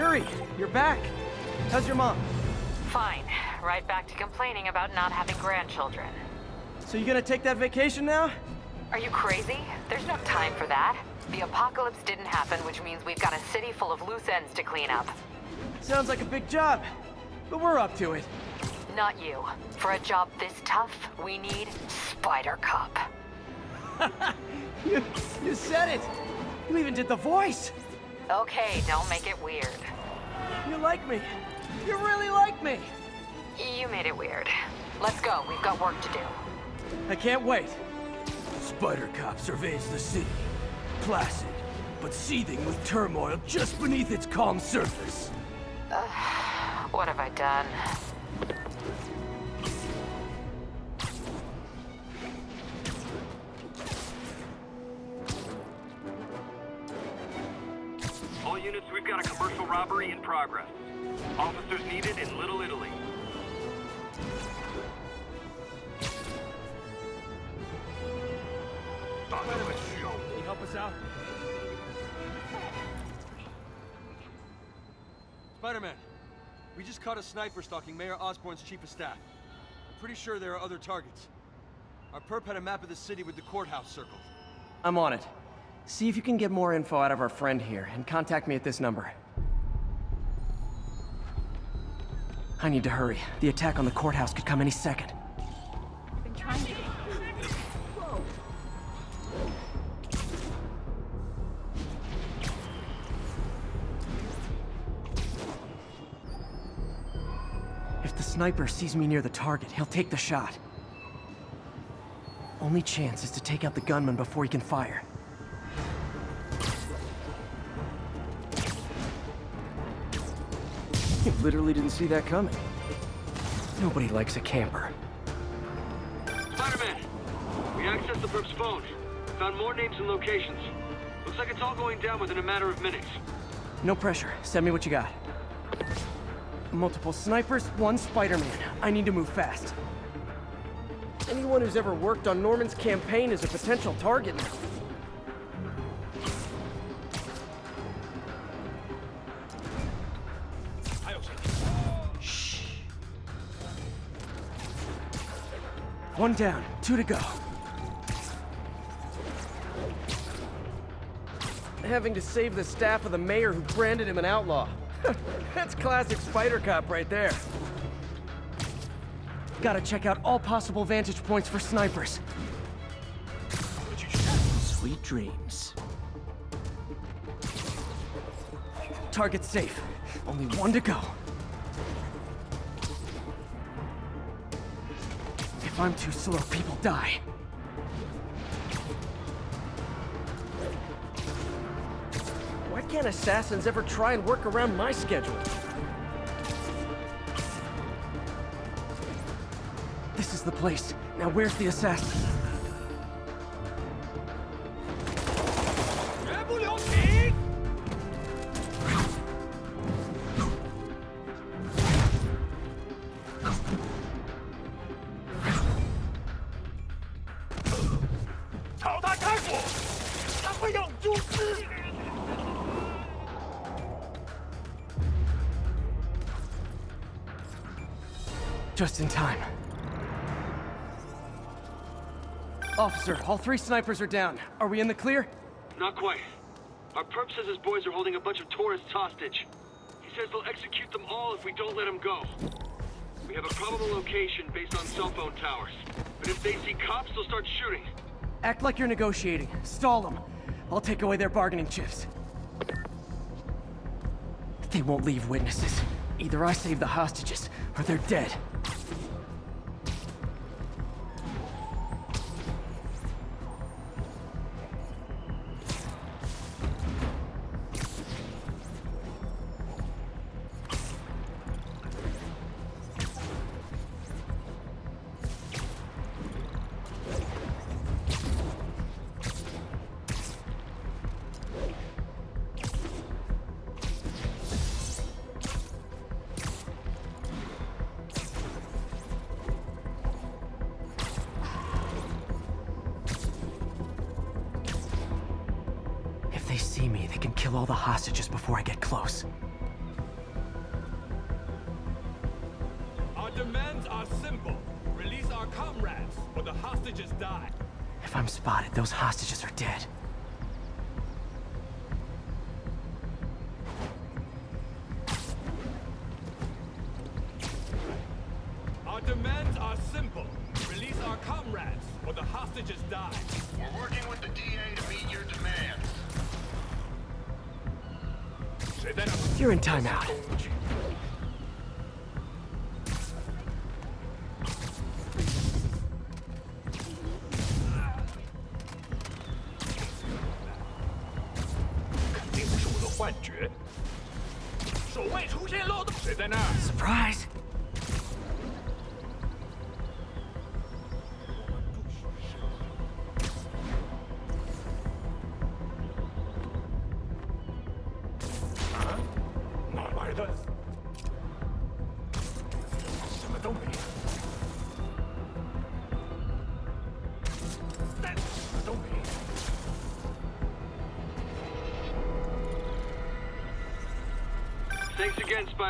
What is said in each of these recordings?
Yuri, you're back. How's your mom? Fine. Right back to complaining about not having grandchildren. So you gonna take that vacation now? Are you crazy? There's no time for that. The apocalypse didn't happen, which means we've got a city full of loose ends to clean up. Sounds like a big job, but we're up to it. Not you. For a job this tough, we need Spider Cop. you, you said it. You even did the voice. Okay, don't make it weird. You like me. You really like me. You made it weird. Let's go. We've got work to do. I can't wait. Spider Cop surveys the city. Placid, but seething with turmoil just beneath its calm surface. Uh, what have I done? Progress. Officers needed in Little Italy. Can you help us out? Spider-Man, we just caught a sniper stalking Mayor Osborn's chief of staff. I'm pretty sure there are other targets. Our perp had a map of the city with the courthouse circled. I'm on it. See if you can get more info out of our friend here, and contact me at this number. I need to hurry. The attack on the courthouse could come any second. Been trying to... If the sniper sees me near the target, he'll take the shot. Only chance is to take out the gunman before he can fire. You literally didn't see that coming. Nobody likes a camper. Spider-Man! We accessed the perp's phone. Found more names and locations. Looks like it's all going down within a matter of minutes. No pressure. Send me what you got. Multiple snipers, one Spider-Man. I need to move fast. Anyone who's ever worked on Norman's campaign is a potential target now. One down, two to go. Having to save the staff of the mayor who branded him an outlaw. That's classic Spider Cop right there. Gotta check out all possible vantage points for snipers. Sweet dreams. Target safe. Only one to go. I'm too slow, people die. Why can't assassins ever try and work around my schedule? This is the place. Now where's the assassin? Officer, all three snipers are down. Are we in the clear? Not quite. Our perp says his boys are holding a bunch of tourists hostage. He says they'll execute them all if we don't let them go. We have a probable location based on cell phone towers. But if they see cops, they'll start shooting. Act like you're negotiating. Stall them. I'll take away their bargaining chips. They won't leave witnesses. Either I save the hostages, or they're dead. all the hostages before I get close. Our demands are simple. Release our comrades, or the hostages die. If I'm spotted, those hostages are dead.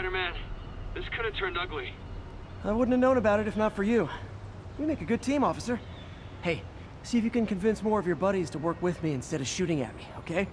Spider-Man. This could have turned ugly. I wouldn't have known about it if not for you. You make a good team, officer. Hey, see if you can convince more of your buddies to work with me instead of shooting at me, okay?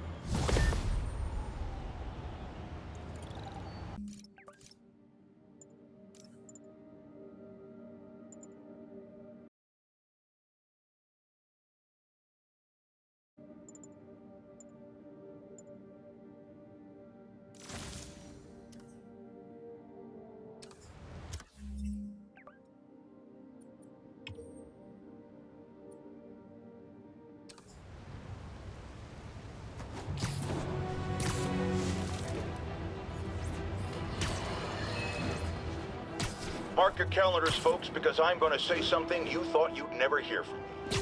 Mark your calendars, folks, because I'm going to say something you thought you'd never hear from me.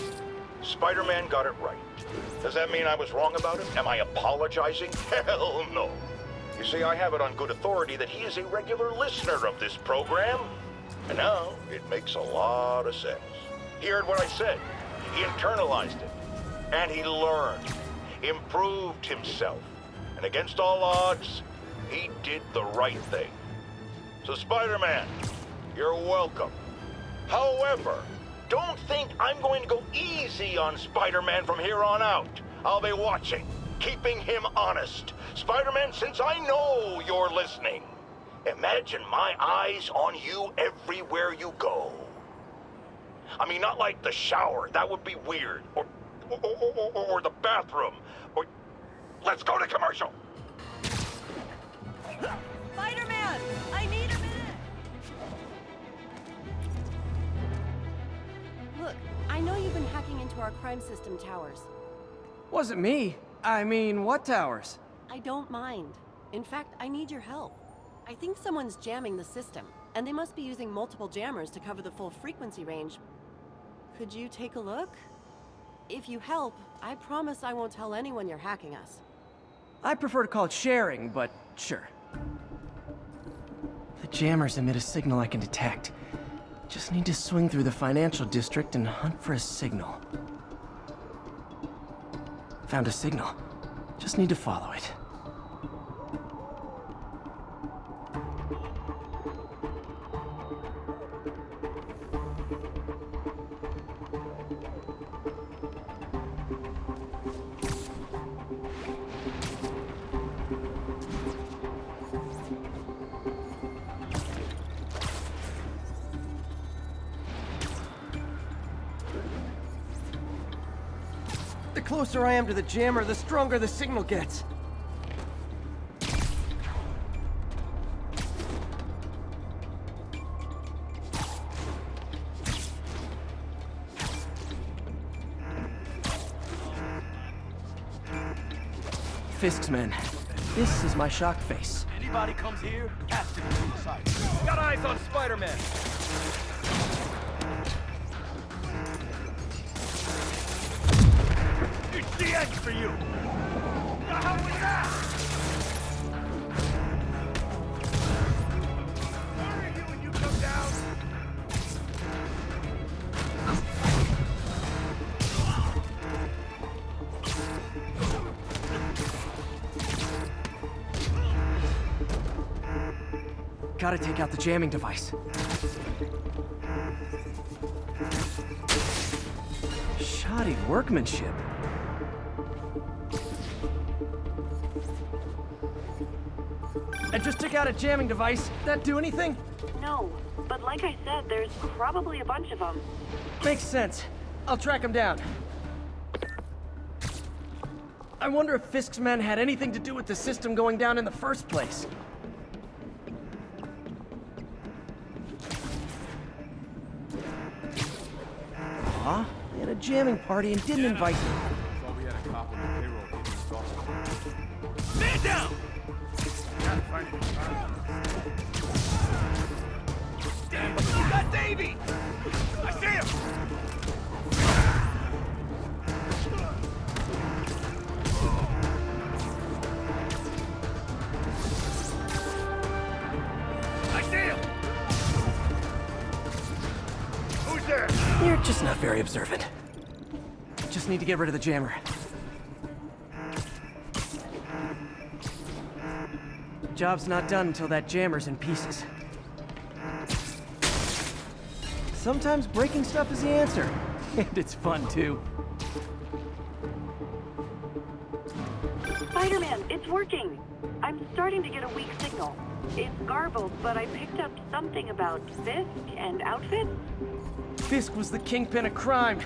Spider-Man got it right. Does that mean I was wrong about him? Am I apologizing? Hell no. You see, I have it on good authority that he is a regular listener of this program. And now, it makes a lot of sense. He heard what I said. He internalized it. And he learned. Improved himself. And against all odds, he did the right thing. So, Spider-Man, you're welcome. However, don't think I'm going to go easy on Spider-Man from here on out. I'll be watching, keeping him honest. Spider-Man, since I know you're listening, imagine my eyes on you everywhere you go. I mean, not like the shower. That would be weird. Or, or, or, the bathroom. Or, let's go to commercial. I know you've been hacking into our crime system towers. Wasn't me. I mean, what towers? I don't mind. In fact, I need your help. I think someone's jamming the system, and they must be using multiple jammers to cover the full frequency range. Could you take a look? If you help, I promise I won't tell anyone you're hacking us. I prefer to call it sharing, but sure. The jammers emit a signal I can detect. Just need to swing through the financial district and hunt for a signal. Found a signal. Just need to follow it. Closer I am to the jammer, the stronger the signal gets. Fisk's men. This is my shock face. Anybody comes here has to be inside. Got eyes on Spider-Man. It's the end for you! The hell was that? Gotta take out the jamming device. Shoddy workmanship. I just took out a jamming device. That do anything? No, but like I said, there's probably a bunch of them. Makes sense. I'll track them down. I wonder if Fisk's men had anything to do with the system going down in the first place. Aw, they had a jamming party and didn't invite to get rid of the jammer. Job's not done until that jammer's in pieces. Sometimes breaking stuff is the answer. And it's fun, too. Spider-Man, it's working! I'm starting to get a weak signal. It's garbled, but I picked up something about Fisk and outfits. Fisk was the kingpin of crime,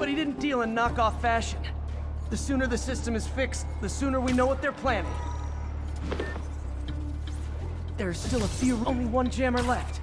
but he didn't deal in knockoff fashion. The sooner the system is fixed, the sooner we know what they're planning. There's still a few, only one jammer left.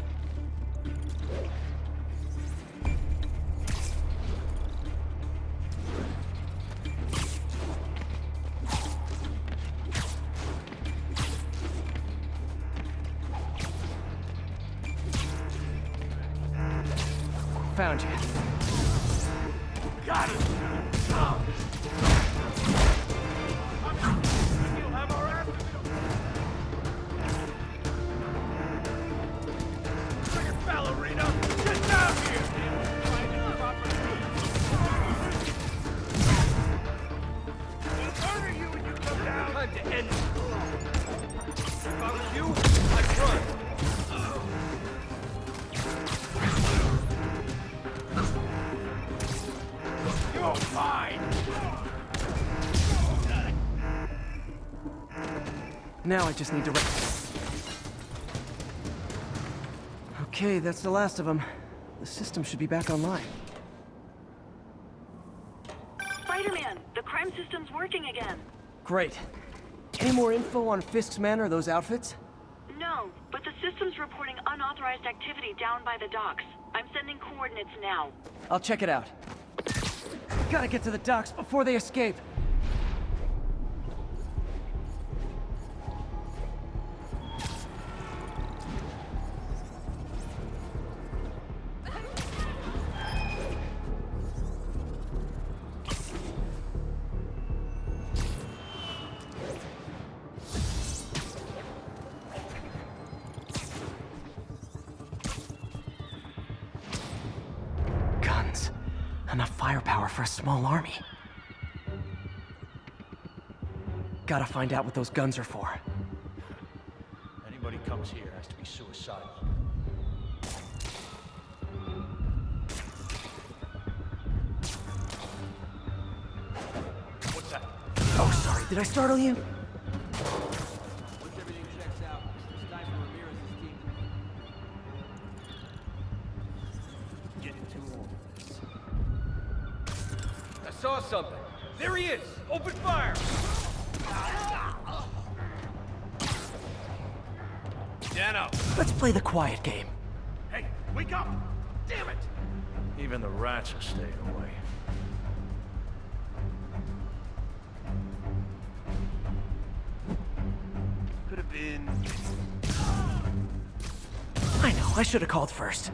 Now I just need to... Okay, that's the last of them. The system should be back online. Spider-Man, the crime system's working again. Great. Any more info on Fisk's men or those outfits? No, but the system's reporting unauthorized activity down by the docks. I'm sending coordinates now. I'll check it out. Gotta get to the docks before they escape. Small army. Gotta find out what those guns are for. Anybody comes here has to be suicidal. What's that? Oh, sorry. Did I startle you? Saw something. There he is! Open fire! Dano! Let's play the quiet game. Hey, wake up! Damn it! Even the rats are staying away. Could have been... I know, I should have called first.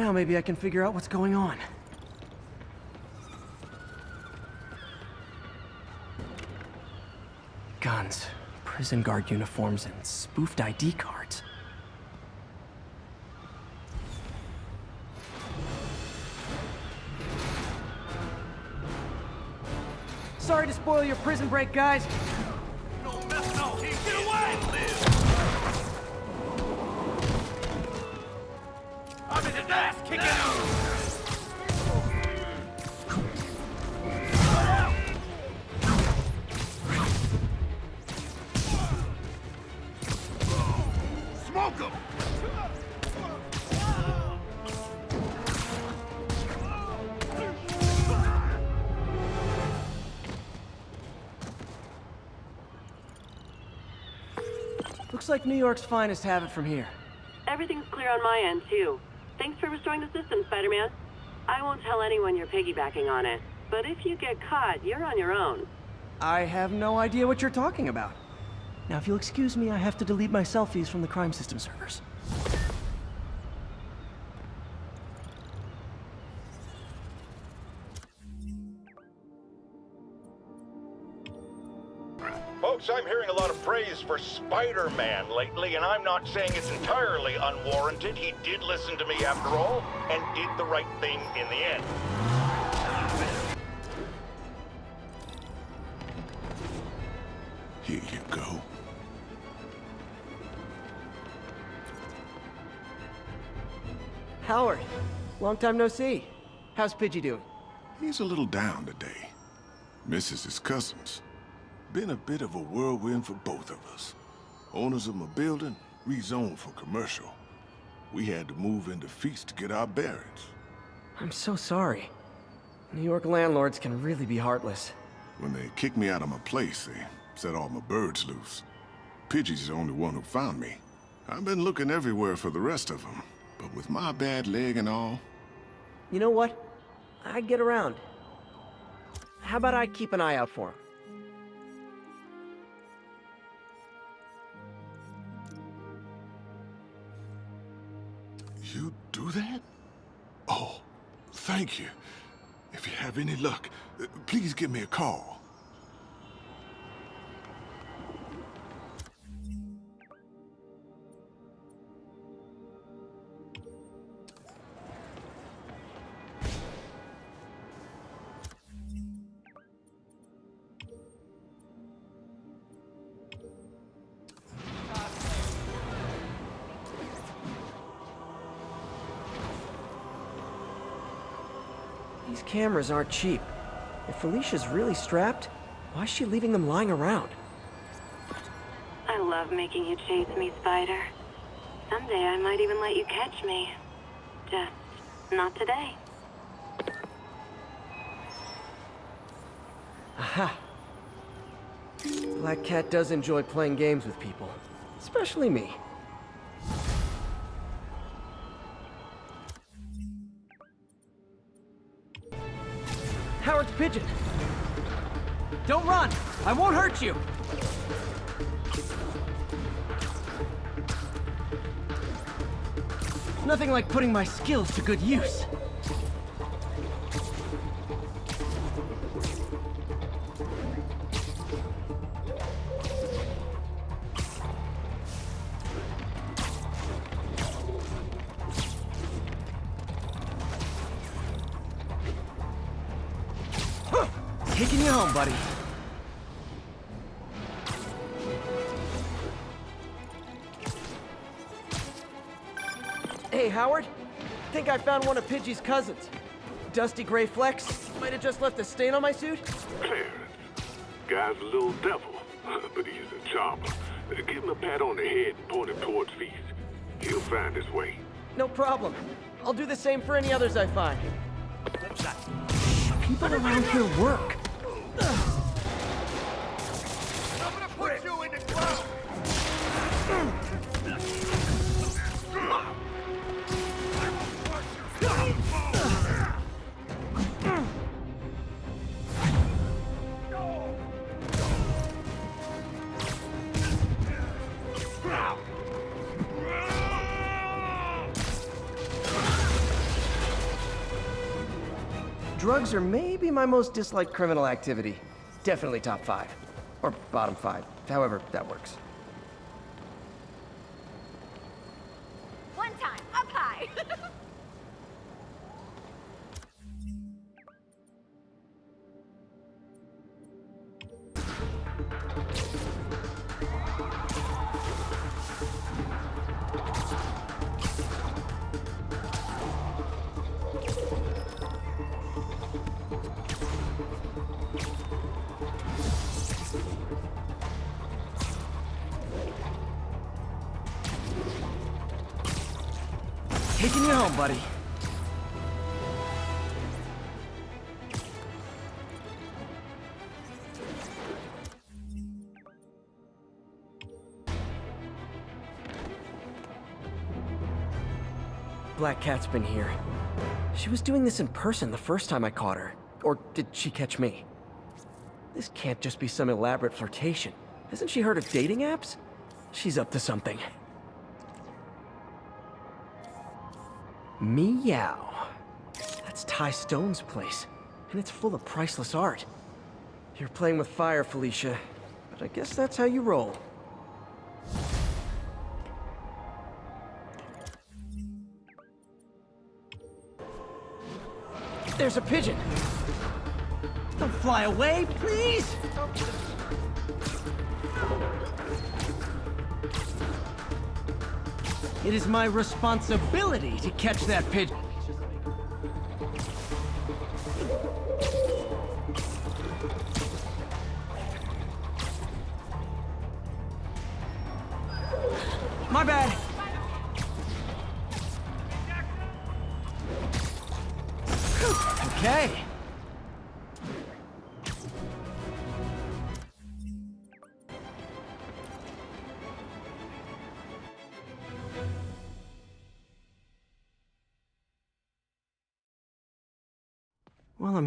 Now maybe I can figure out what's going on. Guns, prison guard uniforms, and spoofed ID cards. Sorry to spoil your prison break, guys. Like New York's finest have it from here. Everything's clear on my end, too. Thanks for restoring the system, Spider-Man. I won't tell anyone you're piggybacking on it, but if you get caught, you're on your own. I have no idea what you're talking about. Now, if you'll excuse me, I have to delete my selfies from the crime system servers. Folks, I'm hearing a lot of praise for Spider-Man lately, and I'm not saying it's entirely unwarranted. He did listen to me after all, and did the right thing in the end. Here you go. Howard, long time no see. How's Pidgey doing? He's a little down today. Misses his cousins. Been a bit of a whirlwind for both of us. Owners of my building rezoned for commercial. We had to move into Feast to get our bearings. I'm so sorry. New York landlords can really be heartless. When they kicked me out of my place, they set all my birds loose. Pidgey's the only one who found me. I've been looking everywhere for the rest of them, but with my bad leg and all, You know what? I get around. How about I keep an eye out for him? You do that? Oh, thank you. If you have any luck, uh, please give me a call. Cameras aren't cheap. If Felicia's really strapped, why is she leaving them lying around? I love making you chase me, Spider. Someday I might even let you catch me. Just not today. Aha! Black Cat does enjoy playing games with people. Especially me. Howard's pigeon! Don't run! I won't hurt you! Nothing like putting my skills to good use. Hey, Howard. Think I found one of Pidgey's cousins. Dusty gray flecks. Might have just left a stain on my suit. Clarence. Guy's a little devil, but he's a chopper. Give him a pat on the head and point him towards Feast. He'll find his way. No problem. I'll do the same for any others I find. People around here work. Drugs are maybe my most disliked criminal activity. Definitely top five. Or bottom five. However that works. One time, up high. you home, buddy. Black Cat's been here. She was doing this in person the first time I caught her. Or did she catch me? This can't just be some elaborate flirtation. Hasn't she heard of dating apps? She's up to something. Meow. That's Ty Stone's place, and it's full of priceless art. You're playing with fire, Felicia, but I guess that's how you roll. There's a pigeon! Don't fly away, please! It is my responsibility to catch that pigeon.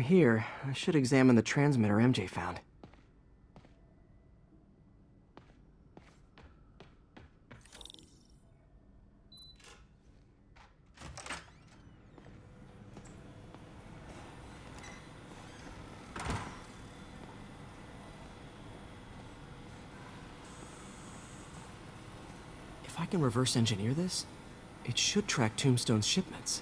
Here, I should examine the transmitter MJ found. If I can reverse engineer this, it should track Tombstone's shipments.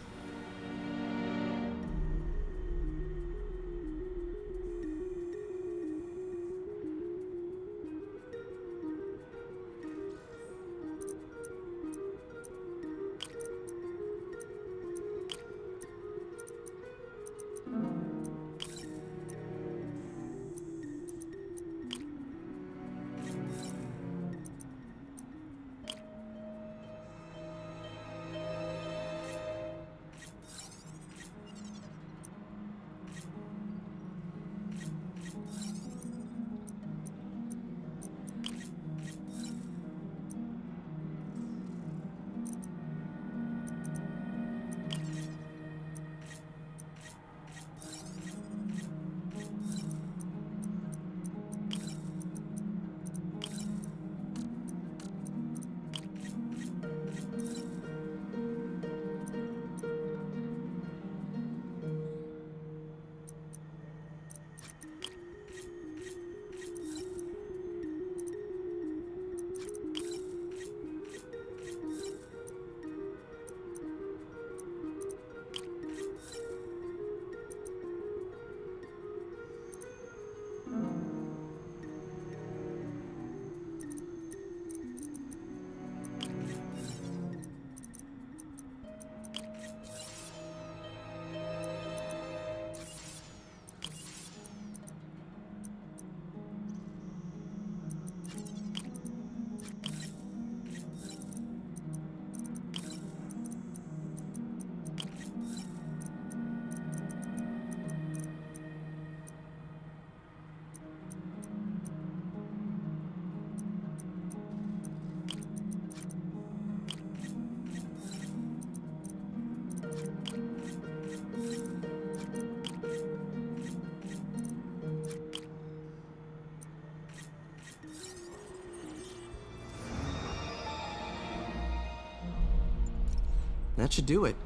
That should do it.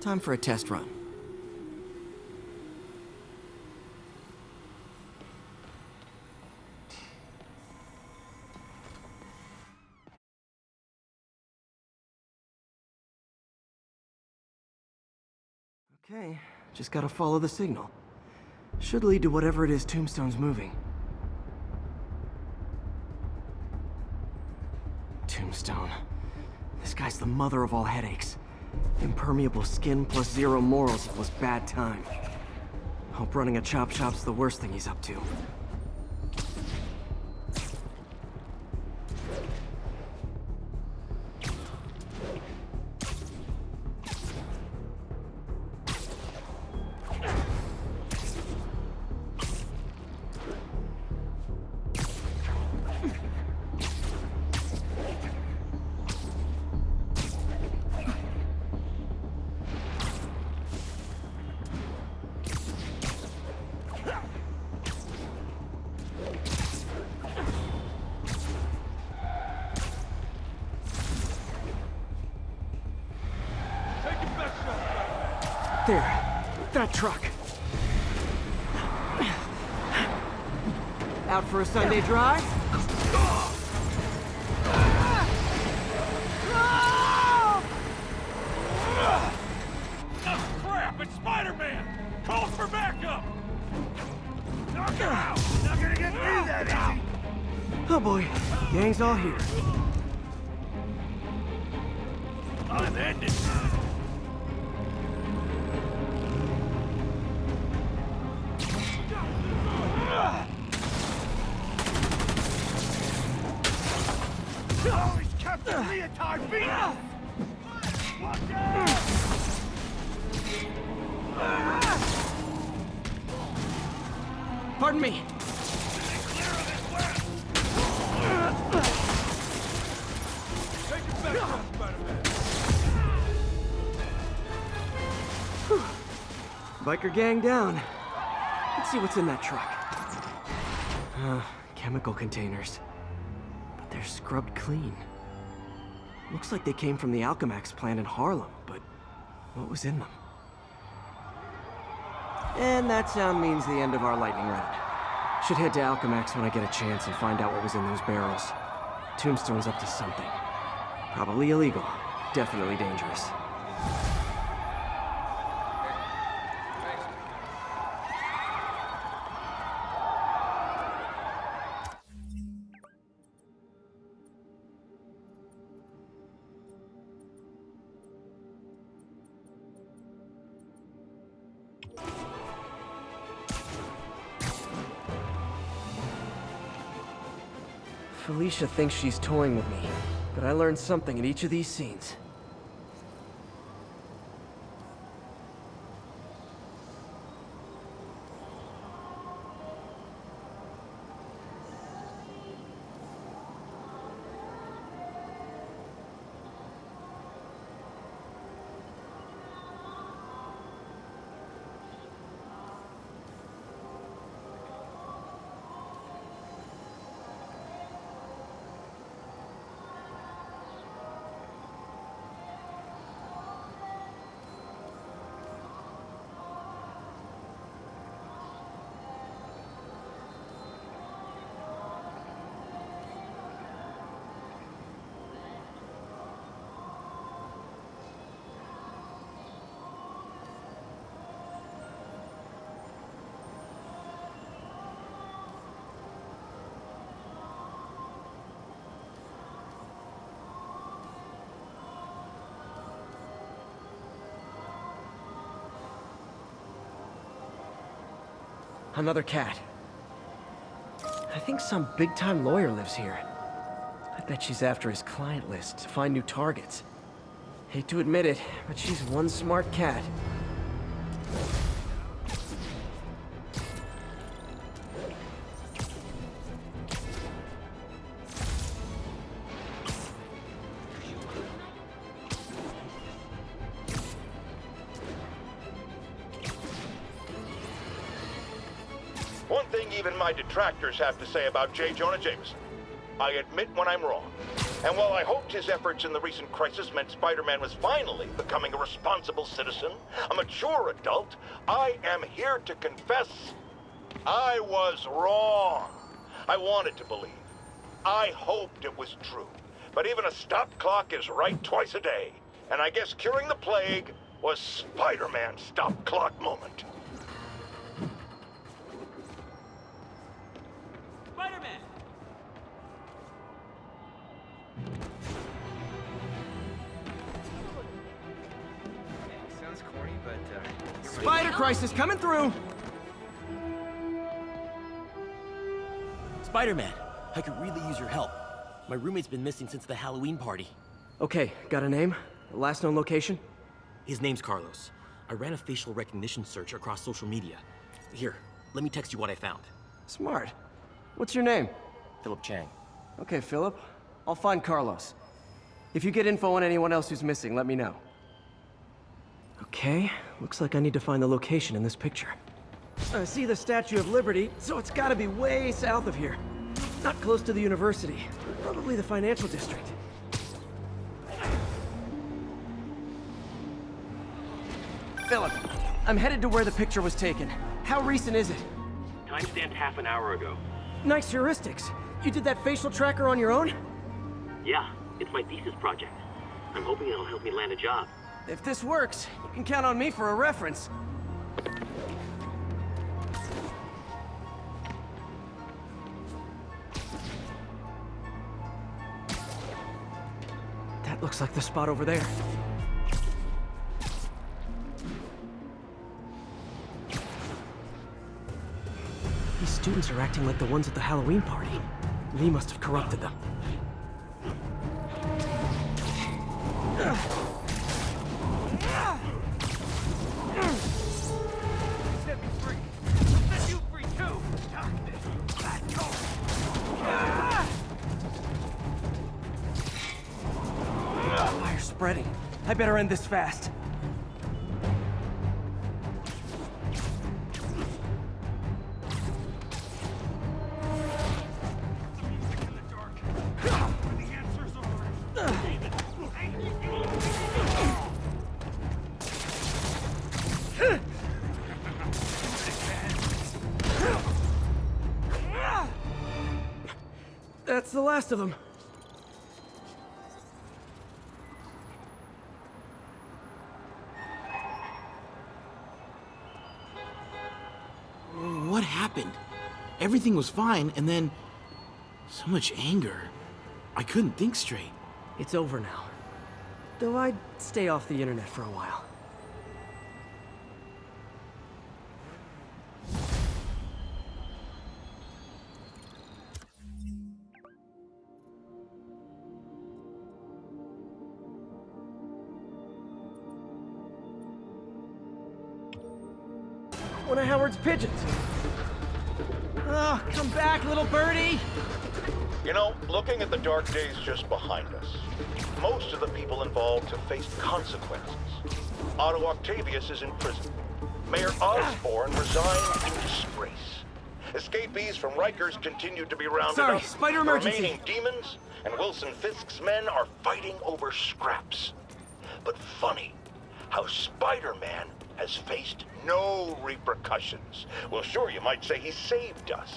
Time for a test run. Okay, just gotta follow the signal. Should lead to whatever it is Tombstone's moving. Tombstone. This guy's the mother of all headaches. Impermeable skin plus zero morals equals bad time. Hope running a chop shop's the worst thing he's up to. There. That truck. Out for a Sunday drive? Oh! It's Spider-Man! Calls for backup! Knock him out! Not gonna get through that easy! Oh boy, gang's all here. I'm ending. Gang down. Let's see what's in that truck. Uh, chemical containers. But they're scrubbed clean. Looks like they came from the Alchemax plant in Harlem, but what was in them? And that sound means the end of our lightning round. Should head to Alchemax when I get a chance and find out what was in those barrels. Tombstone's up to something. Probably illegal. Definitely dangerous. Felicia thinks she's toying with me, but I learned something in each of these scenes. Another cat. I think some big-time lawyer lives here. I bet she's after his client list to find new targets. Hate to admit it, but she's one smart cat. Detractors have to say about J. Jonah Jameson. I admit when I'm wrong. And while I hoped his efforts in the recent crisis meant Spider-Man was finally becoming a responsible citizen, a mature adult, I am here to confess I was wrong. I wanted to believe. I hoped it was true. But even a stop clock is right twice a day. And I guess curing the plague was Spider-Man's stop clock moment. Spider crisis coming through! Spider-Man, I could really use your help. My roommate's been missing since the Halloween party. Okay, got a name? Last known location? His name's Carlos. I ran a facial recognition search across social media. Here, let me text you what I found. Smart. What's your name? Philip Chang. Okay, Philip. I'll find Carlos. If you get info on anyone else who's missing, let me know. Okay, looks like I need to find the location in this picture. I see the Statue of Liberty, so it's gotta be way south of here. Not close to the university. Probably the financial district. Philip, I'm headed to where the picture was taken. How recent is it? Timestamped half an hour ago. Nice heuristics. You did that facial tracker on your own? Yeah, it's my thesis project. I'm hoping it'll help me land a job. If this works, you can count on me for a reference. That looks like the spot over there. These students are acting like the ones at the Halloween party. Lee must have corrupted them. This fast. Everything was fine, and then... So much anger. I couldn't think straight. It's over now. Though I'd stay off the internet for a while. One of Howard's pigeons. Oh, come back, little birdie! You know, looking at the dark days just behind us, most of the people involved have faced consequences. Otto Octavius is in prison. Mayor Osborn resigned in disgrace. Escapees from Rikers continue to be rounded Sorry, up. spider The emergency. remaining demons and Wilson Fisk's men are fighting over scraps. But funny how Spider-Man has faced no repercussions. Well, sure, you might say he saved us.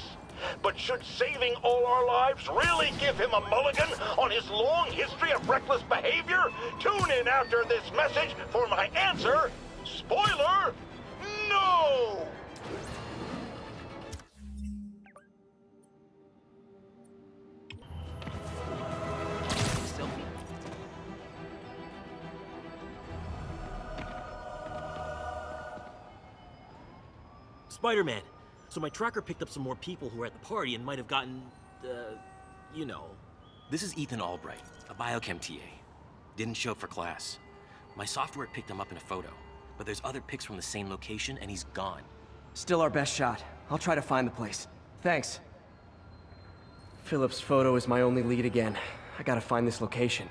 But should saving all our lives really give him a mulligan on his long history of reckless behavior? Tune in after this message for my answer. Spoiler, no! Spider-Man. So my tracker picked up some more people who were at the party and might have gotten, uh, you know. This is Ethan Albright, a biochem TA. Didn't show up for class. My software picked him up in a photo, but there's other pics from the same location and he's gone. Still our best shot. I'll try to find the place. Thanks. Philip's photo is my only lead again. I gotta find this location.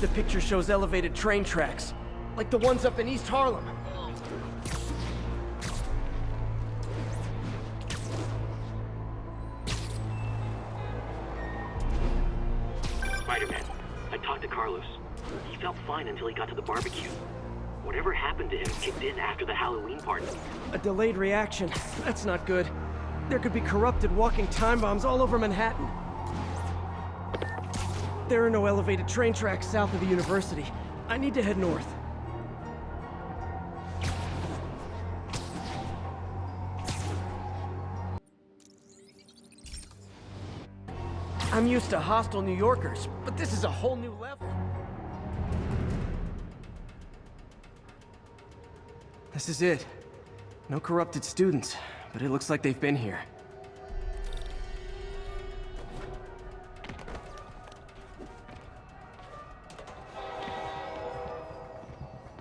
The picture shows elevated train tracks, like the ones up in East Harlem. Fine until he got to the barbecue. Whatever happened to him kicked in after the Halloween party. A delayed reaction. That's not good. There could be corrupted walking time bombs all over Manhattan. There are no elevated train tracks south of the university. I need to head north. I'm used to hostile New Yorkers, but this is a whole new level. This is it. No corrupted students, but it looks like they've been here.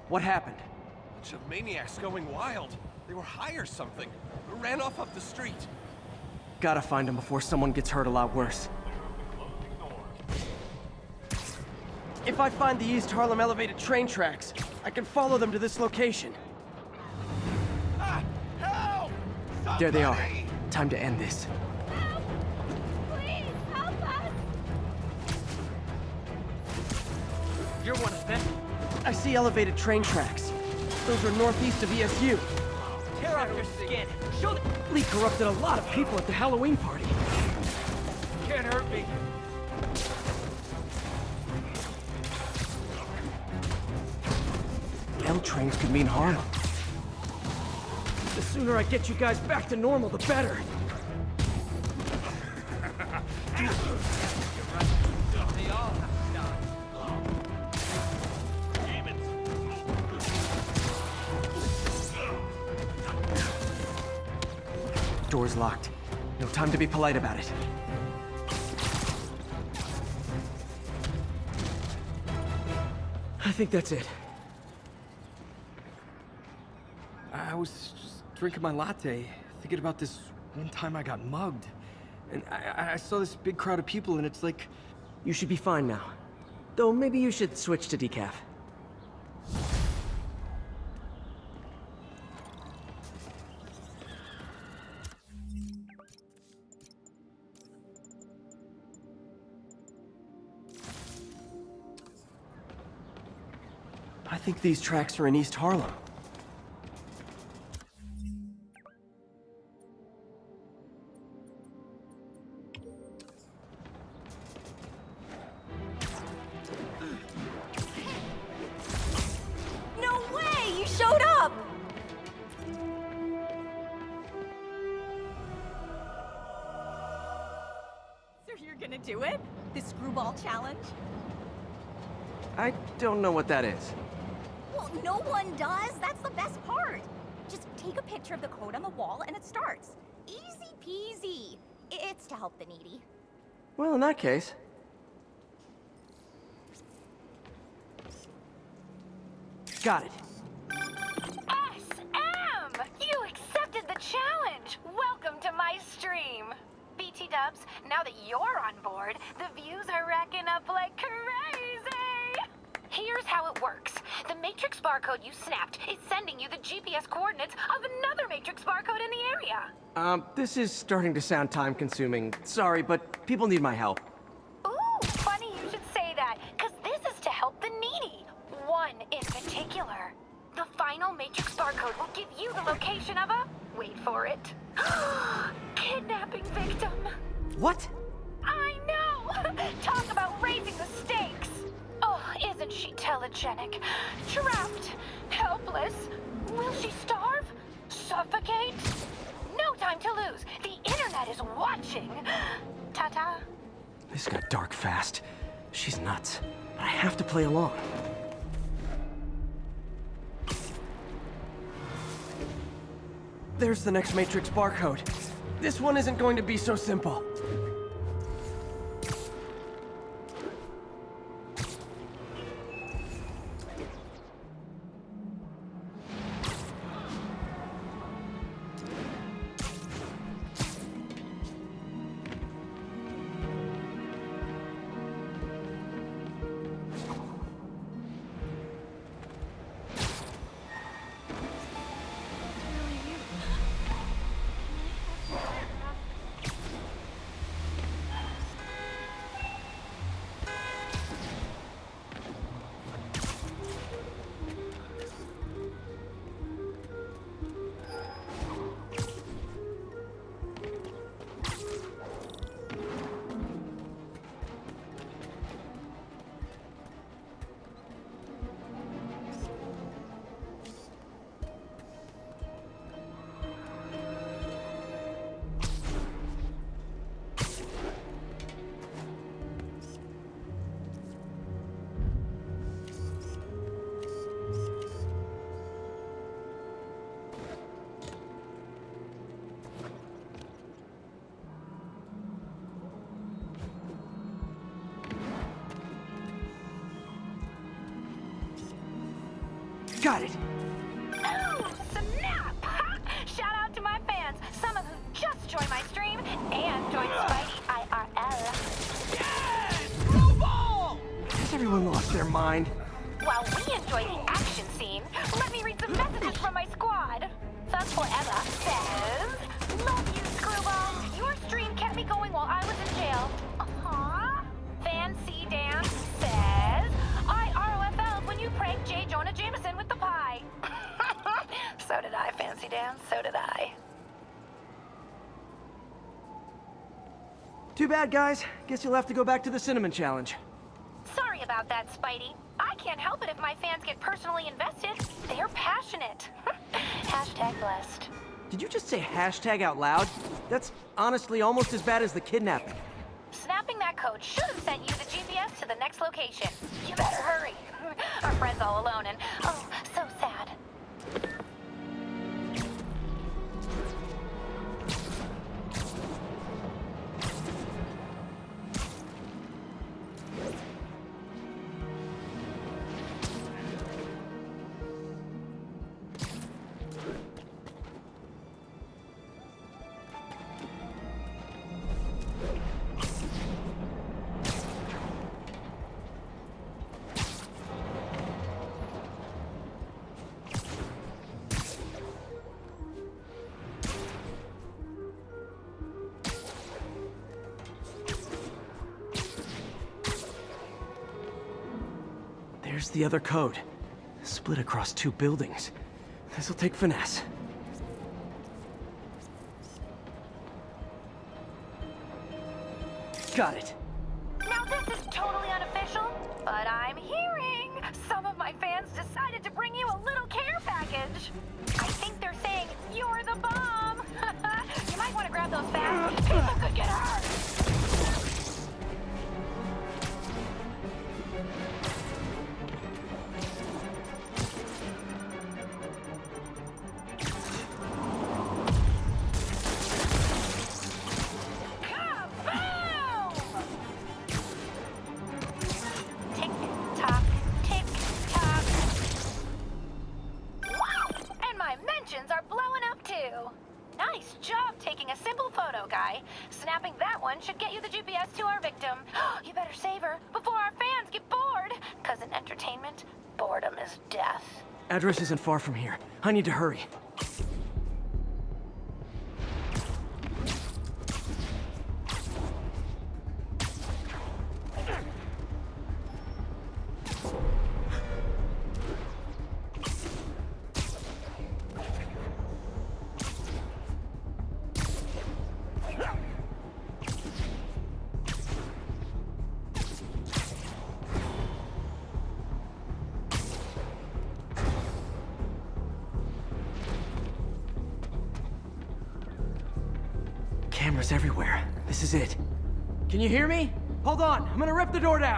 What happened? A Bunch of maniacs going wild. They were high or something. Ran off up the street. Gotta find them before someone gets hurt a lot worse. If I find the East Harlem elevated train tracks, I can follow them to this location. There they are. Time to end this. Please, help us! You're one of them? I see elevated train tracks. Those are northeast of ESU. Tear off your skin. Show the... Lee corrupted a lot of people at the Halloween party. Can't hurt me. L trains could mean Harlem. The sooner I get you guys back to normal, the better. They all have to die. Door's locked. No time to be polite about it. I think that's it. I was just drinking my latte, thinking about this one time I got mugged. And I, I saw this big crowd of people, and it's like... You should be fine now. Though maybe you should switch to decaf. I think these tracks are in East Harlem. What that is. Well, no one does. That's the best part. Just take a picture of the code on the wall and it starts. Easy peasy. It's to help the needy. Well, in that case, got it. SM! You accepted the challenge! Welcome to my stream! BT dubs, now that you're on board, the views are racking up like crazy! Here's how it works. The Matrix barcode you snapped is sending you the GPS coordinates of another Matrix barcode in the area. Um, this is starting to sound time-consuming. Sorry, but people need my help. Ooh, funny you should say that, because this is to help the needy. One in particular. The final Matrix barcode will give you the location of a... Wait for it. Kidnapping victim. What? Telegenic? Trapped, helpless. Will she starve? Suffocate? No time to lose. The internet is watching. Ta-ta. This got dark fast. She's nuts. But I have to play along. There's the next Matrix barcode. This one isn't going to be so simple. Got it. Ooh, snap! Shout out to my fans, some of who just joined my stream and joined Spidey IRL. Has everyone lost their mind? Bad, guys. Guess you'll have to go back to the Cinnamon Challenge. Sorry about that, Spidey. I can't help it if my fans get personally invested. They're passionate. Hashtag blessed. Did you just say hashtag out loud? That's honestly almost as bad as the kidnapping. Snapping that code should have sent you the GPS to the next location. You better hurry. Our friend's all alone and, oh, the other code. Split across two buildings. This'll take finesse. Got it. Address isn't far from here. I need to hurry. Can you hear me? Hold on, I'm gonna rip the door down.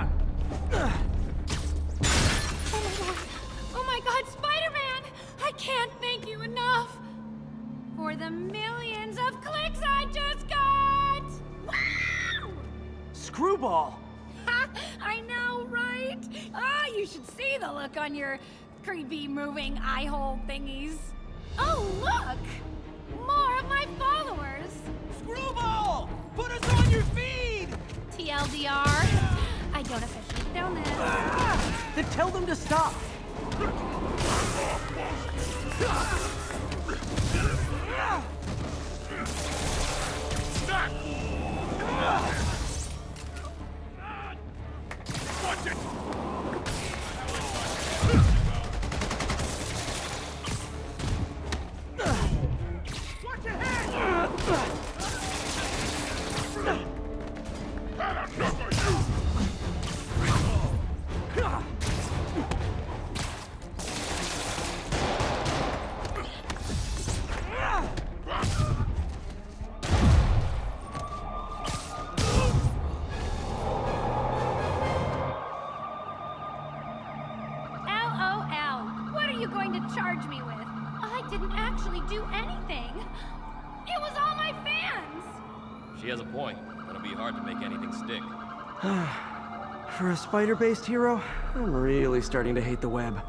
A spider-based hero, I'm really starting to hate the web.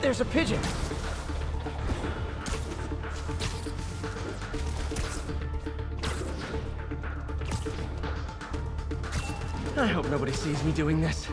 There's a pigeon! I hope nobody sees me doing this.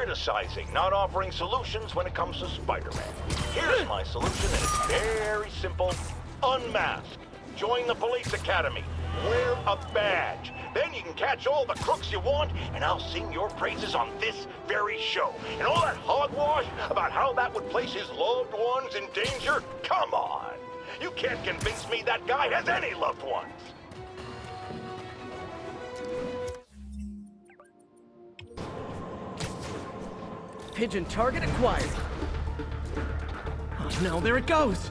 Criticizing, not offering solutions when it comes to Spider-Man. Here's my solution, and it's very simple. Unmask. Join the police academy. Wear a badge. Then you can catch all the crooks you want, and I'll sing your praises on this very show. And all that hogwash about how that would place his loved ones in danger? Come on! You can't convince me that guy has any loved ones! Pigeon target acquired. Oh no, there it goes!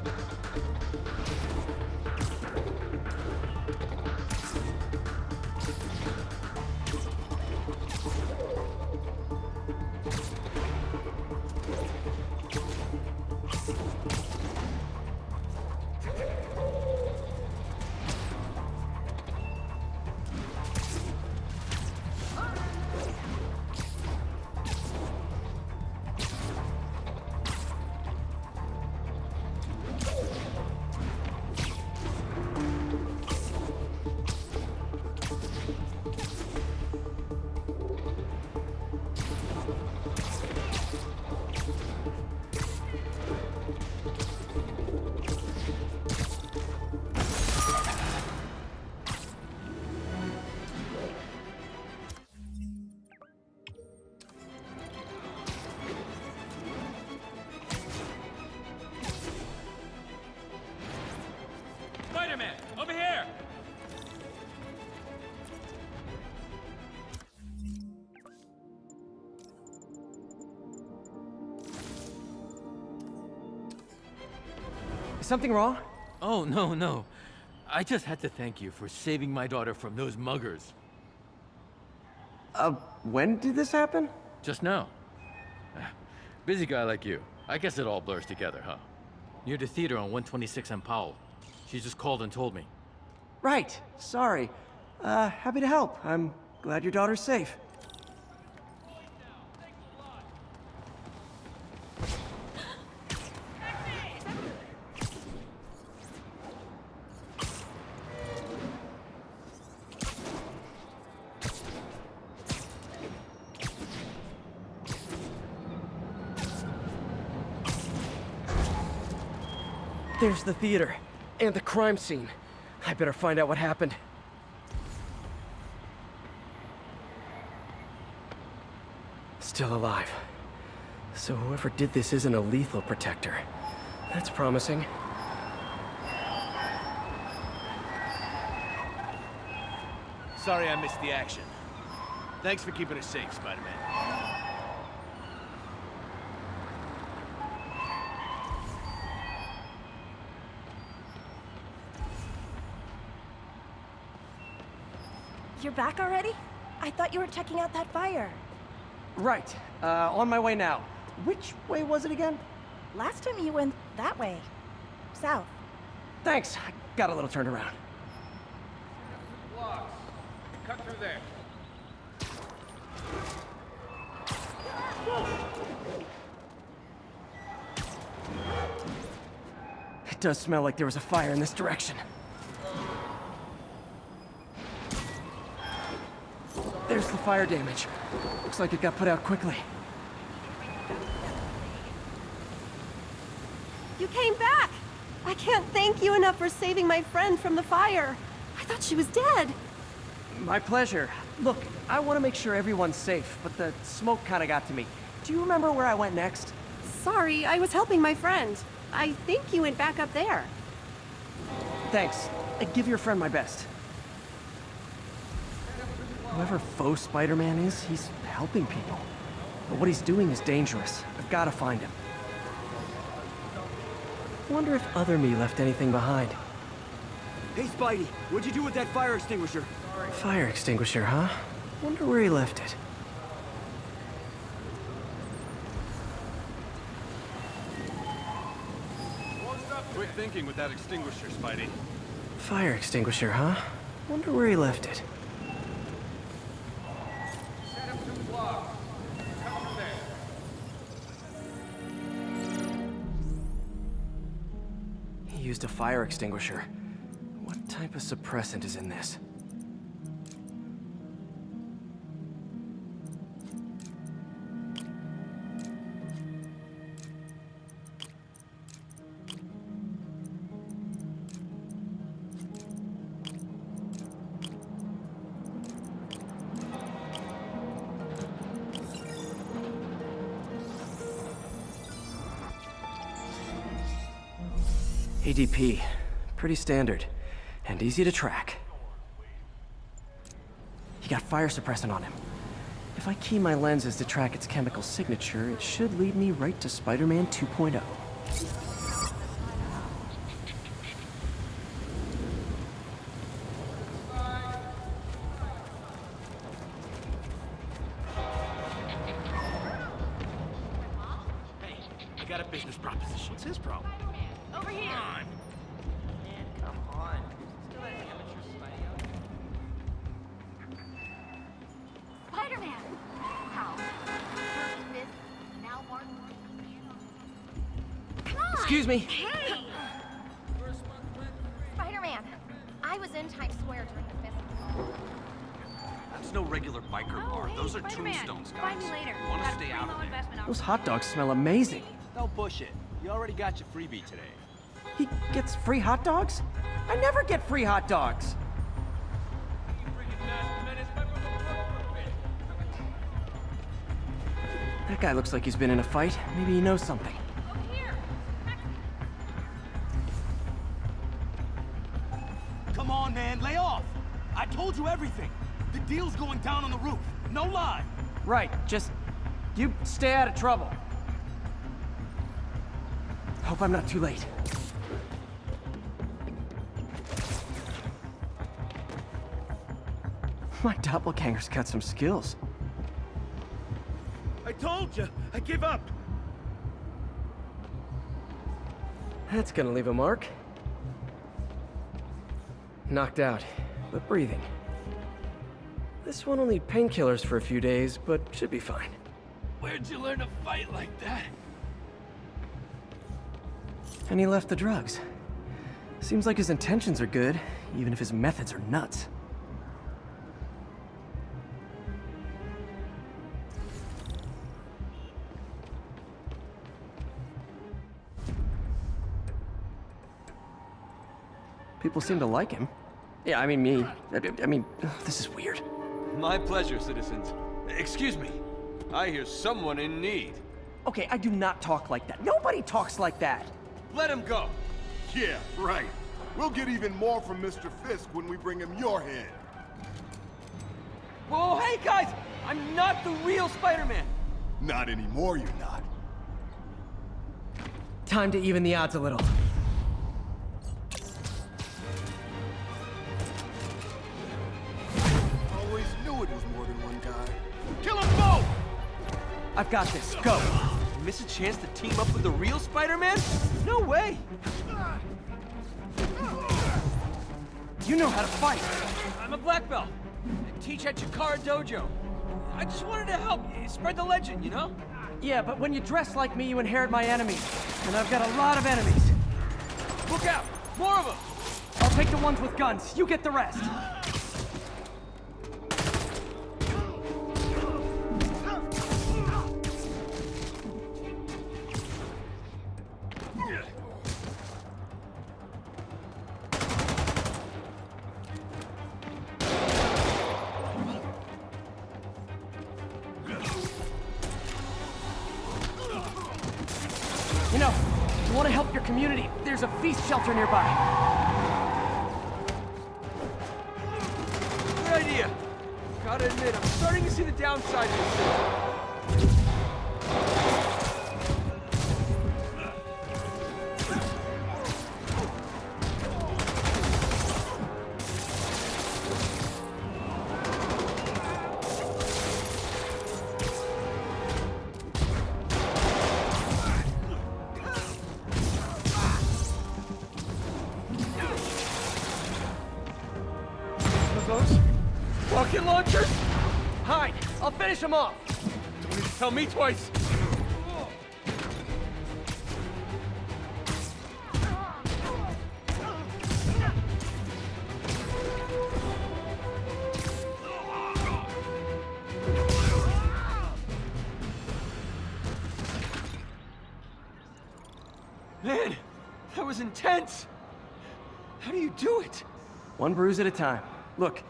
Something wrong? Oh, no, no. I just had to thank you for saving my daughter from those muggers. Uh, when did this happen? Just now. Busy guy like you. I guess it all blurs together, huh? Near the theater on 126 and Powell. She just called and told me. Right, sorry. Uh, happy to help. I'm glad your daughter's safe. There's the theater. And the crime scene. I better find out what happened. Still alive. So whoever did this isn't a lethal protector. That's promising. Sorry I missed the action. Thanks for keeping us safe, Spider-Man. You're back already? I thought you were checking out that fire. Right. Uh, on my way now. Which way was it again? Last time you went that way. South. Thanks. I got a little turned around. Blocks. Cut through there. It does smell like there was a fire in this direction. There's the fire damage. Looks like it got put out quickly. You came back! I can't thank you enough for saving my friend from the fire. I thought she was dead. My pleasure. Look, I want to make sure everyone's safe, but the smoke kind of got to me. Do you remember where I went next? Sorry, I was helping my friend. I think you went back up there. Thanks. Uh, Give your friend my best. Whoever faux Spider-Man is, he's helping people. But what he's doing is dangerous. I've got to find him. Wonder if other me left anything behind. Hey, Spidey, what'd you do with that fire extinguisher? Fire extinguisher, huh? Wonder where he left it. Quick thinking with that extinguisher, Spidey. Fire extinguisher, huh? Wonder where he left it. Used a fire extinguisher. What type of suppressant is in this? ADP. Pretty standard. And easy to track. He got fire suppressant on him. If I key my lenses to track its chemical signature, it should lead me right to Spider-Man oh. 2.0. Excuse me. Hey! Spider-Man, I was in Times Square during the festival. That's no regular biker oh, bar. Those are tombstones, guys. Find me later. You want to stay out of low there. Those hot dogs smell amazing. Don't push it. You already got your freebie today. He gets free hot dogs? I never get free hot dogs. That guy looks like he's been in a fight. Maybe he knows something. No lie. Right, just... You stay out of trouble. Hope I'm not too late. My doppelganger's got some skills. I told you. I give up. That's gonna leave a mark. Knocked out, but breathing. This one will need painkillers for a few days, but should be fine. Where'd you learn to fight like that? And he left the drugs. Seems like his intentions are good, even if his methods are nuts. People seem to like him. Yeah, I mean me. I, I mean, this is weird. My pleasure, citizens. Excuse me. I hear someone in need. Okay, I do not talk like that. Nobody talks like that. Let him go. Yeah, right. We'll get even more from Mr. Fisk when we bring him your head. Whoa, hey guys! I'm not the real Spider-Man! Not anymore, you're not. Time to even the odds a little. I've got this. Go! Miss a chance to team up with the real Spider-Man? No way! You know how to fight. I'm a black belt. I teach at Chikara Dojo. I just wanted to help spread the legend, you know? Yeah, but when you dress like me, you inherit my enemies. And I've got a lot of enemies. Look out! More of them! I'll take the ones with guns. You get the rest. Me twice. Man, that was intense. How do you do it? One bruise at a time. Look,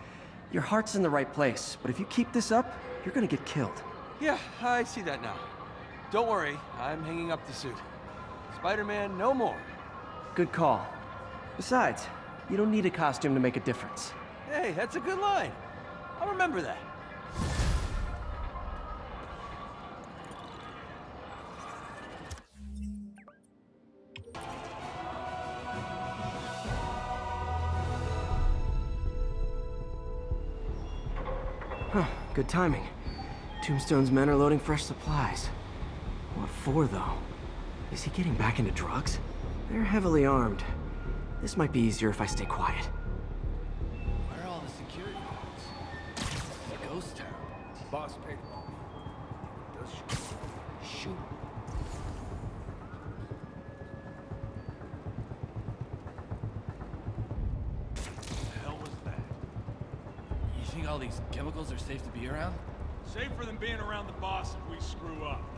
your heart's in the right place, but if you keep this up, you're gonna get killed. Yeah, I see that now. Don't worry, I'm hanging up the suit. Spider-Man, no more. good call. Besides, you don't need a costume to make a difference. Hey, that's a good line. I'll remember that. Huh, good timing. Tombstone's men are loading fresh supplies. What for, though? Is he getting back into drugs? They're heavily armed. This might be easier if I stay quiet. Where are all the security guards? A ghost town. Boss paid off. Shoot. Shoot. the hell was that? You think all these chemicals are safe to be around? Safer than being around the boss if we screw up.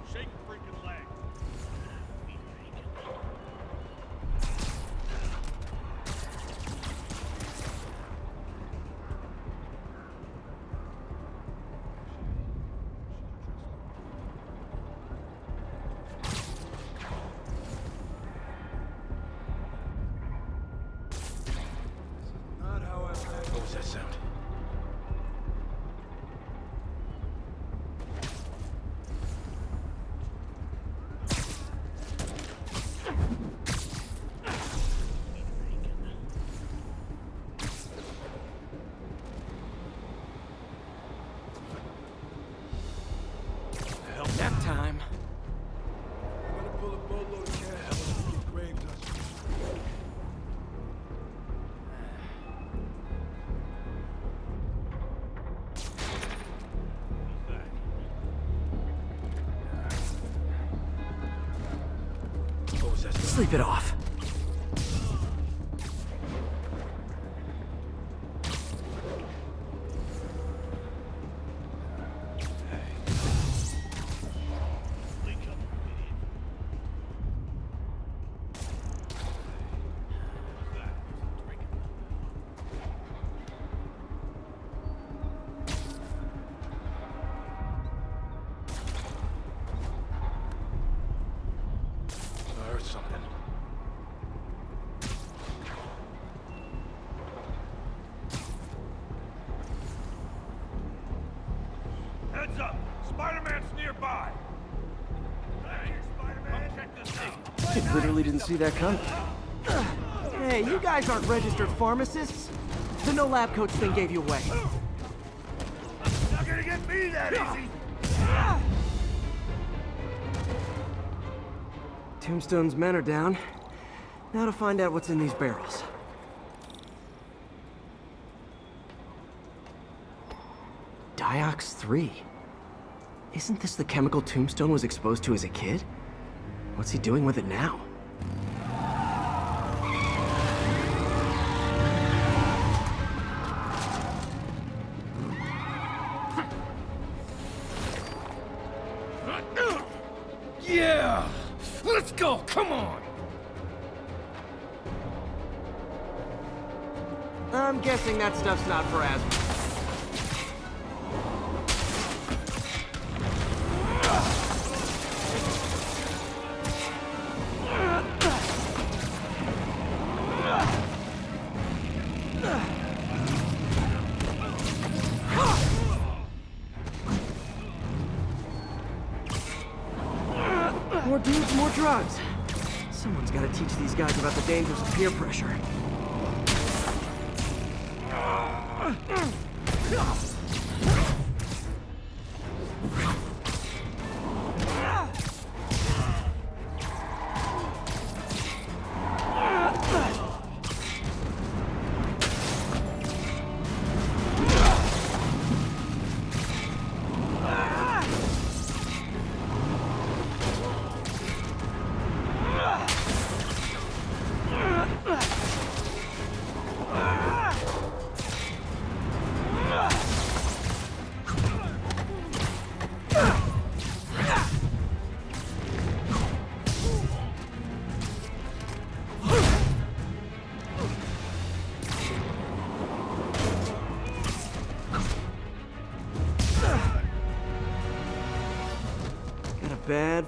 Sleep it off. See that coming. Hey, you guys aren't registered pharmacists. The no lab coats thing gave you away. Not gonna get me that easy! Tombstone's men are down. Now to find out what's in these barrels. Diox 3. Isn't this the chemical Tombstone was exposed to as a kid? What's he doing with it now? Not for asthma.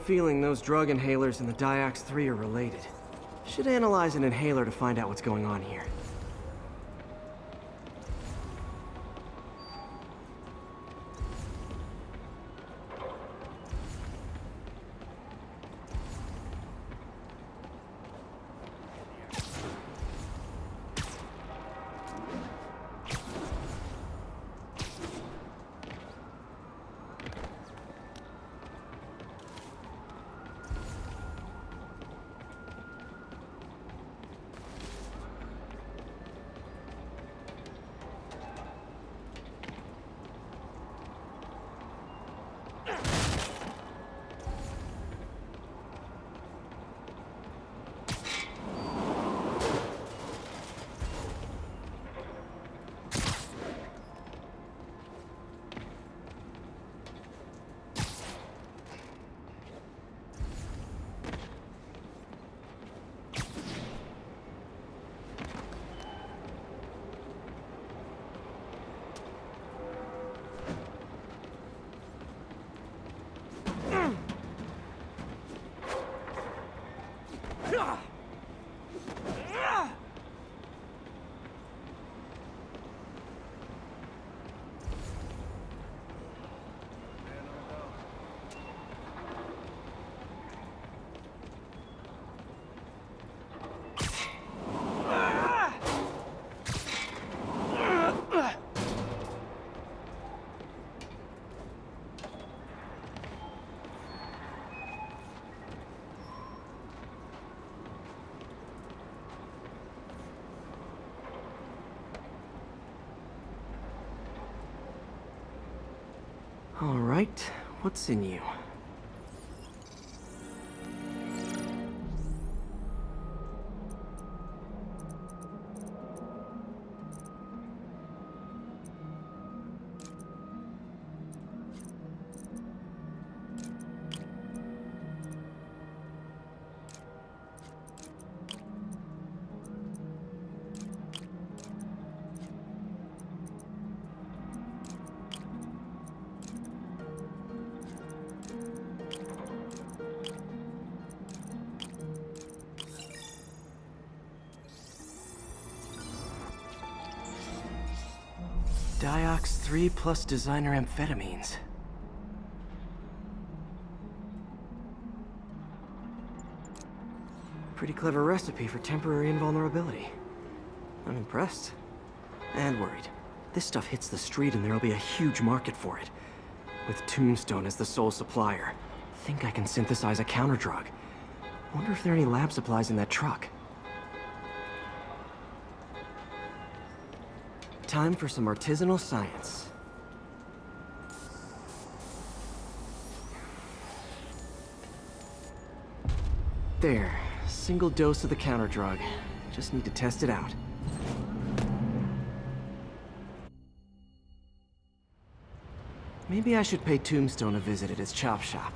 Feeling those drug inhalers and the Diox 3 are related. Should analyze an inhaler to find out what's going on here. All right, what's in you? Diox 3 plus designer amphetamines. Pretty clever recipe for temporary invulnerability. I'm impressed. And worried. This stuff hits the street and there'll be a huge market for it. With Tombstone as the sole supplier. Think I can synthesize a counter-drug. Wonder if there are any lab supplies in that truck. Time for some artisanal science. There, single dose of the counter drug. Just need to test it out. Maybe I should pay Tombstone a visit at his chop shop.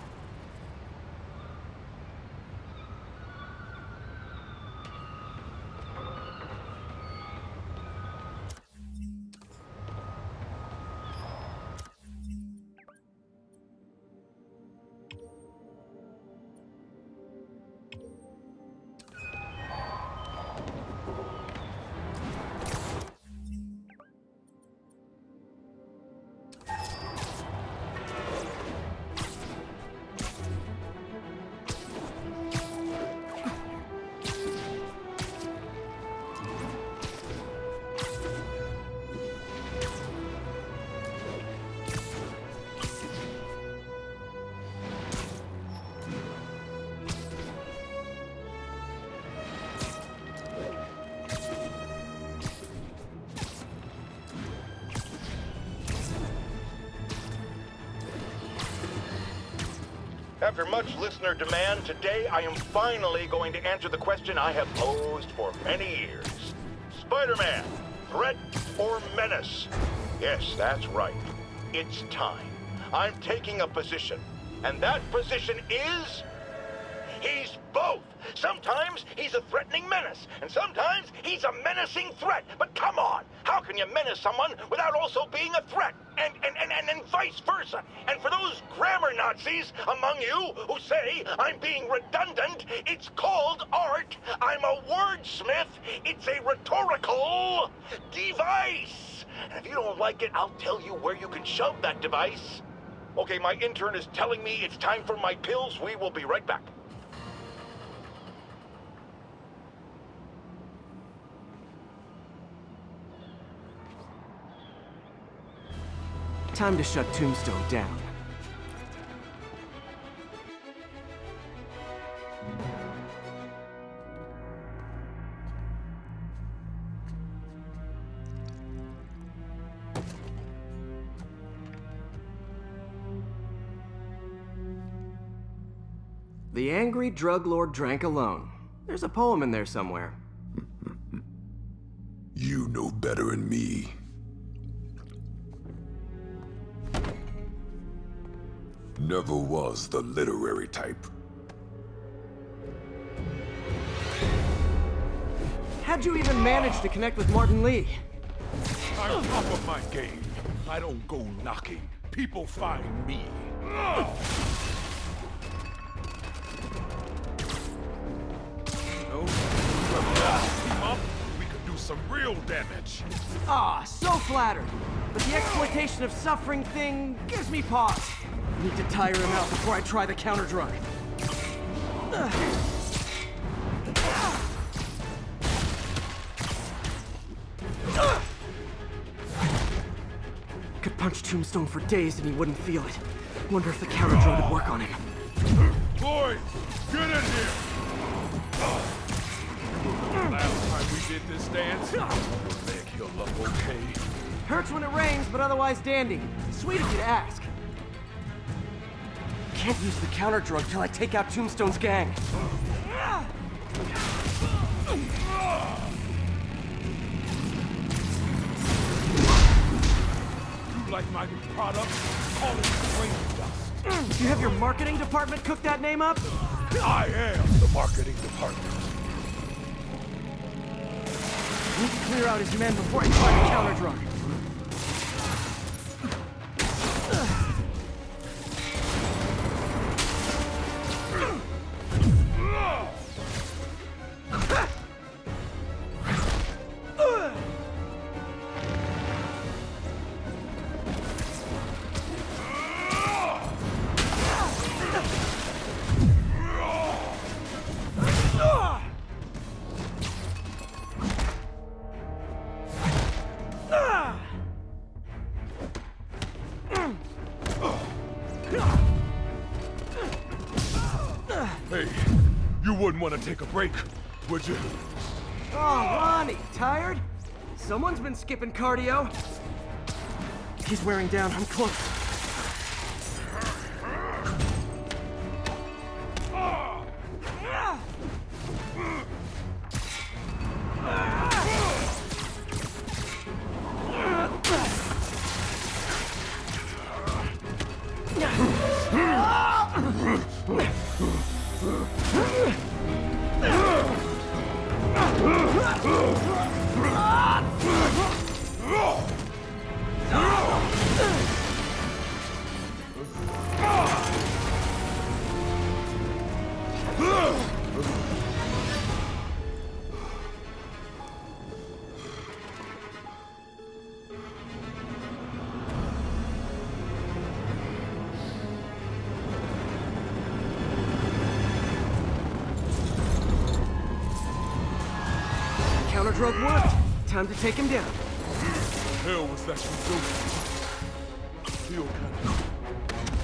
Demand, today I am finally going to answer the question I have posed for many years. Spider-Man, threat or menace? Yes, that's right. It's time. I'm taking a position. And that position is... He's both. Sometimes he's a threatening menace, and sometimes he's a menacing threat. But come on, How can you menace someone without also being a threat? And, and, and, and, and vice versa. Those grammar Nazis among you who say I'm being redundant, it's called art. I'm a wordsmith. It's a rhetorical device. And if you don't like it, I'll tell you where you can shove that device. Okay, my intern is telling me it's time for my pills. We will be right back. Time to shut Tombstone down. Angry drug lord drank alone. There's a poem in there somewhere. You know better than me. Never was the literary type. How'd you even manage to connect with Martin Li? I'm top of my game. I don't go knocking. People find me. Some real damage. Ah, so flattered. But the exploitation of suffering thing gives me pause. Need to tire him out before I try the counter drug. Could punch Tombstone for days and he wouldn't feel it. Wonder if the counter drug would work on him. Did this dance, your leg healed up okay. Hurts when it rains, but otherwise dandy. Sweet of you to ask. Can't use the counter drug till I take out Tombstone's gang. You like my new product? Call it brain dust. You have your marketing department cook that name up? I am the marketing department. Need to clear out his men before I try the counter drug. Wouldn't want to take a break, would you? Oh, Lonnie, tired? Someone's been skipping cardio. He's wearing down. I'm close. Time to take him down. hell was that you doing?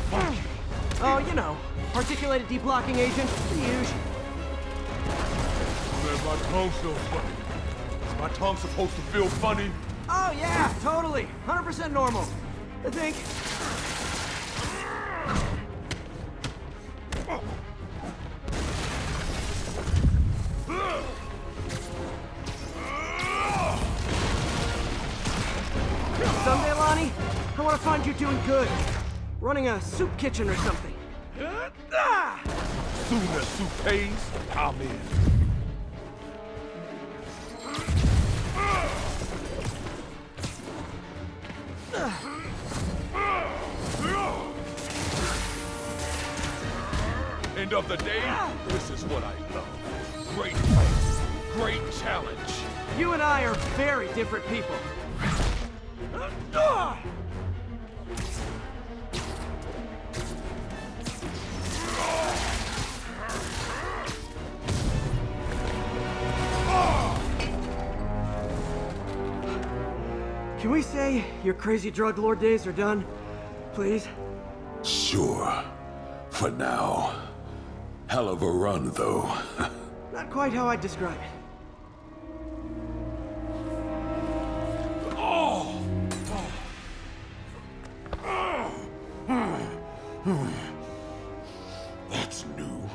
Kind of. Oh, you know, articulated deblocking agent, the usual. Man, my tongue feels funny. Is my tongue supposed to feel funny? Oh yeah, totally. 100% normal. I think. a soup kitchen or something. Soon as soup pays, I'm in. End of the day, this is what I love. Great place, great challenge. You and I are very different people. We say your crazy drug lord days are done? Please? Sure. For now. Hell of a run, though. Not quite how I'd describe it. oh! That's new.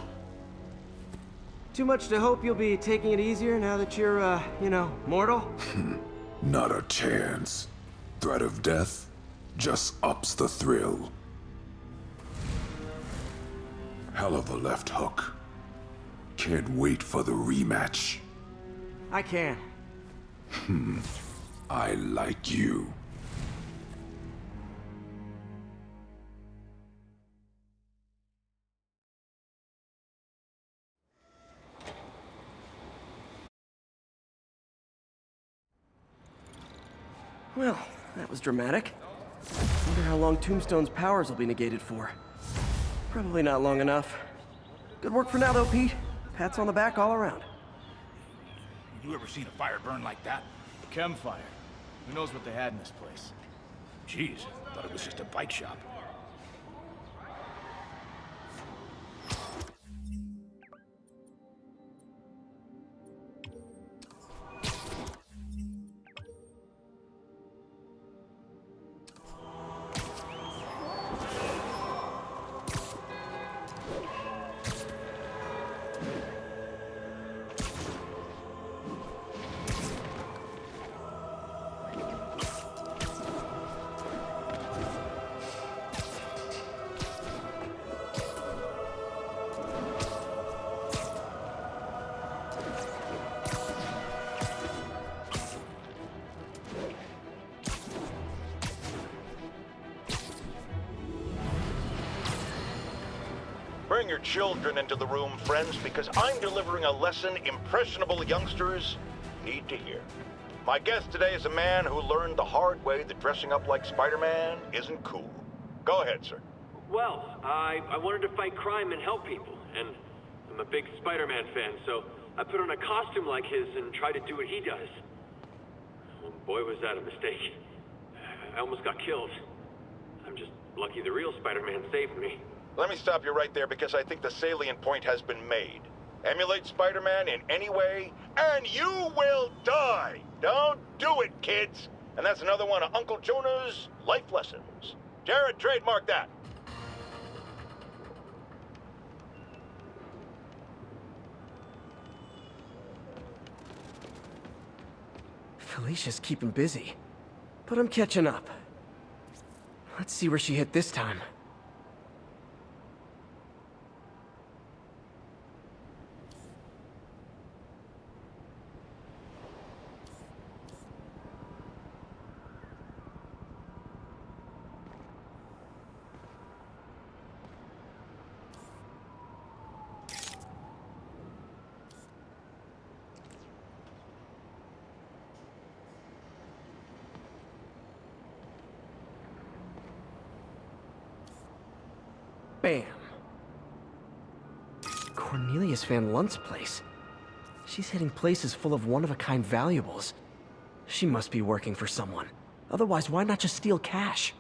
Too much to hope you'll be taking it easier now that you're, uh, you know, mortal? Not a chance. Threat of death just ups the thrill. Hell of a left hook. Can't wait for the rematch. I can. Hmm. I like you. Well, that was dramatic. Wonder how long Tombstone's powers will be negated for. Probably not long enough. Good work for now, though, Pete. Pats on the back all around. You ever seen a fire burn like that? Chem fire. Who knows what they had in this place? Jeez, thought it was just a bike shop. Bring your children into the room, friends, because I'm delivering a lesson impressionable youngsters need to hear. My guest today is a man who learned the hard way that dressing up like Spider-Man isn't cool. Go ahead, sir. Well, I, I wanted to fight crime and help people, and I'm a big Spider-Man fan, so I put on a costume like his and tried to do what he does. Oh, boy, was that a mistake. I almost got killed. I'm just lucky the real Spider-Man saved me. Let me stop you right there because I think the salient point has been made. Emulate Spider-Man in any way, and you will die! Don't do it, kids! And that's another one of Uncle Jonah's life lessons. Jared, trademark that. Felicia's keeping busy. But I'm catching up. Let's see where she hit this time. Cornelius Van Lunt's place. She's hitting places full of one-of-a-kind valuables. She must be working for someone. Otherwise, why not just steal cash?